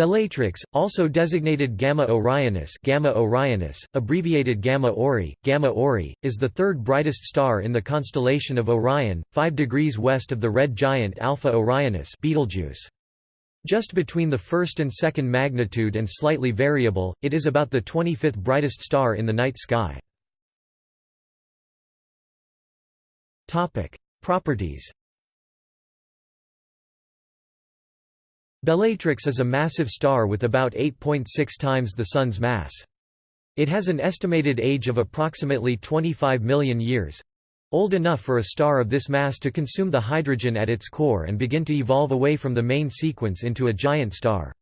Bellatrix, also designated Gamma Orionis, Gamma Orionis, abbreviated Gamma Ori, Gamma Ori, is the third brightest star in the constellation of Orion, 5 degrees west of the red giant Alpha Orionis, Betelgeuse. Just between the first and second magnitude and slightly variable, it is about the 25th brightest star in the night sky. Topic: Properties Bellatrix is a massive star with about 8.6 times the Sun's mass. It has an estimated age of approximately 25 million years—old enough for a star of this mass to consume the hydrogen at its core and begin to evolve away from the main sequence into a giant star.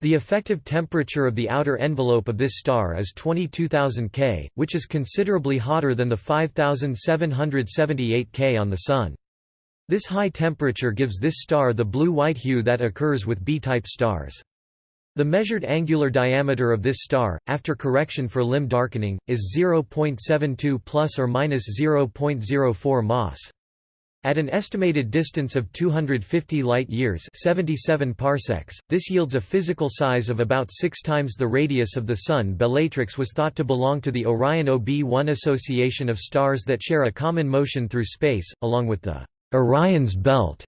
The effective temperature of the outer envelope of this star is 22,000 K, which is considerably hotter than the 5,778 K on the Sun. This high temperature gives this star the blue-white hue that occurs with B-type stars. The measured angular diameter of this star, after correction for limb darkening, is 0.72 plus or minus 0.04 Mas. At an estimated distance of 250 light-years 77 parsecs, this yields a physical size of about six times the radius of the Sun. Bellatrix was thought to belong to the Orion OB1 association of stars that share a common motion through space, along with the Orion's belt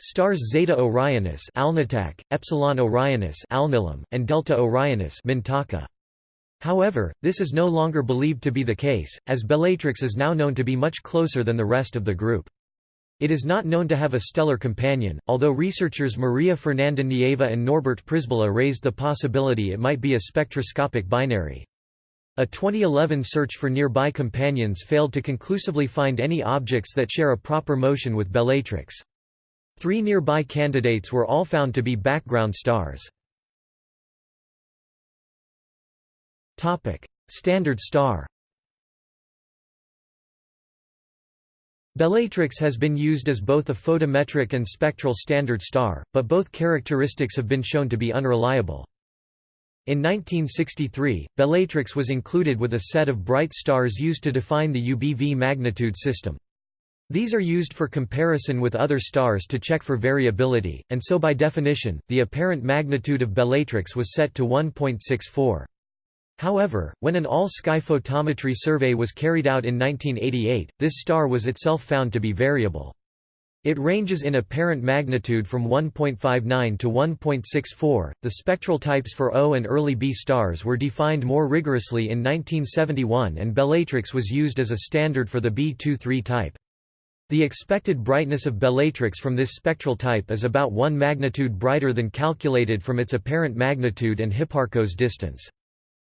stars Zeta Orionis Alnitak, Epsilon Orionis Alnilam, and Delta Orionis Mintaka. However, this is no longer believed to be the case, as Bellatrix is now known to be much closer than the rest of the group. It is not known to have a stellar companion, although researchers Maria Fernanda Nieva and Norbert Przybyla raised the possibility it might be a spectroscopic binary. A 2011 search for nearby companions failed to conclusively find any objects that share a proper motion with Bellatrix. Three nearby candidates were all found to be background stars. Standard star Bellatrix has been used as both a photometric and spectral standard star, but both characteristics have been shown to be unreliable. In 1963, Bellatrix was included with a set of bright stars used to define the UBV magnitude system. These are used for comparison with other stars to check for variability, and so by definition, the apparent magnitude of Bellatrix was set to 1.64. However, when an all-sky photometry survey was carried out in 1988, this star was itself found to be variable. It ranges in apparent magnitude from 1.59 to 1.64. The spectral types for O and early B stars were defined more rigorously in 1971 and Bellatrix was used as a standard for the B23 type. The expected brightness of Bellatrix from this spectral type is about 1 magnitude brighter than calculated from its apparent magnitude and Hipparcos distance.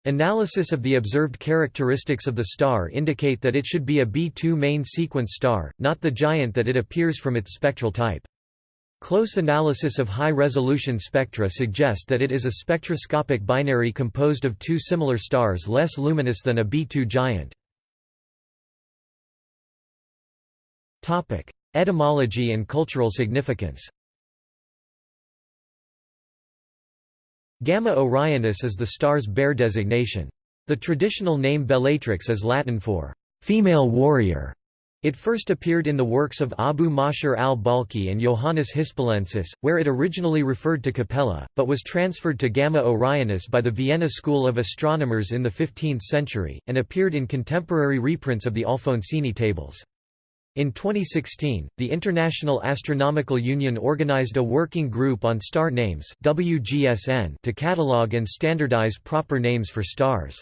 Analysis of the observed characteristics of the star indicate that it should be a B2 main sequence star, not the giant that it appears from its spectral type. Close analysis of high-resolution spectra suggest that it is a spectroscopic binary composed of two similar stars less luminous than a B2 giant. Etymology and cultural significance Gamma Orionis is the star's Bayer designation. The traditional name Bellatrix is Latin for female warrior. It first appeared in the works of Abu Mashar al-Balkhi and Johannes Hispalensis, where it originally referred to Capella, but was transferred to Gamma Orionis by the Vienna school of astronomers in the 15th century, and appeared in contemporary reprints of the Alfonsine tables. In 2016, the International Astronomical Union organized a working group on star names WGSN to catalog and standardize proper names for stars.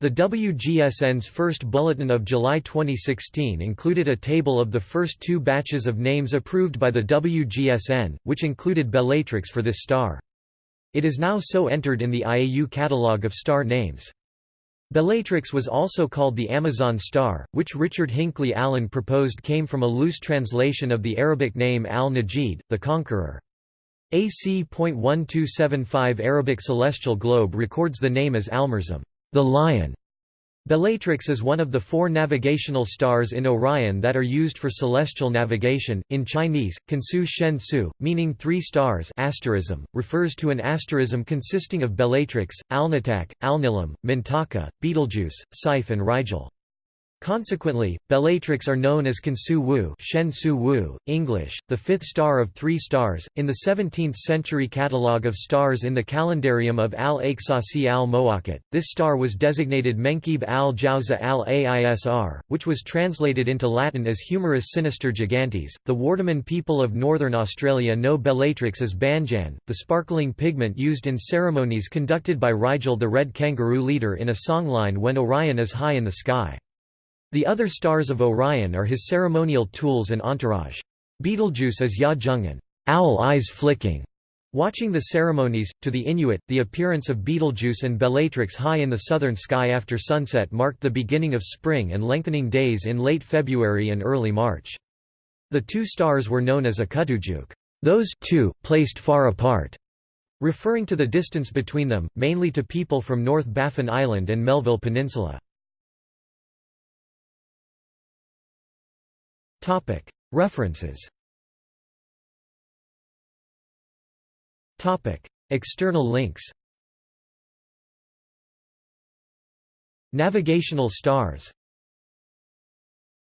The WGSN's first bulletin of July 2016 included a table of the first two batches of names approved by the WGSN, which included Bellatrix for this star. It is now so entered in the IAU catalog of star names. Bellatrix was also called the Amazon star, which Richard Hinckley Allen proposed came from a loose translation of the Arabic name al-Najid, the Conqueror. AC.1275 Arabic celestial globe records the name as Almurzum, the lion. Bellatrix is one of the four navigational stars in Orion that are used for celestial navigation. In Chinese, Kansu Shen Su, meaning three stars, asterism, refers to an asterism consisting of Bellatrix, Alnitak, Alnilam, Mintaka, Betelgeuse, Saiph, and Rigel. Consequently, Bellatrix are known as Kansu Wu, Shen Su Wu, English, the fifth star of three stars. In the 17th century catalogue of stars in the calendarium of al-Aqsasi al-Muwaqqat, this star was designated Menkib al Jauza al-Aisr, which was translated into Latin as Humerus sinister gigantes. The Wardaman people of northern Australia know Bellatrix as Banjan, the sparkling pigment used in ceremonies conducted by Rigel the red kangaroo leader in a songline when Orion is high in the sky. The other stars of Orion are his ceremonial tools and entourage. Betelgeuse is Ya Jungen owl eyes flicking", Watching the ceremonies, to the Inuit, the appearance of Betelgeuse and Bellatrix high in the southern sky after sunset marked the beginning of spring and lengthening days in late February and early March. The two stars were known as Akutujuk, those two, placed far apart, referring to the distance between them, mainly to people from North Baffin Island and Melville Peninsula. References. External links. Navigational stars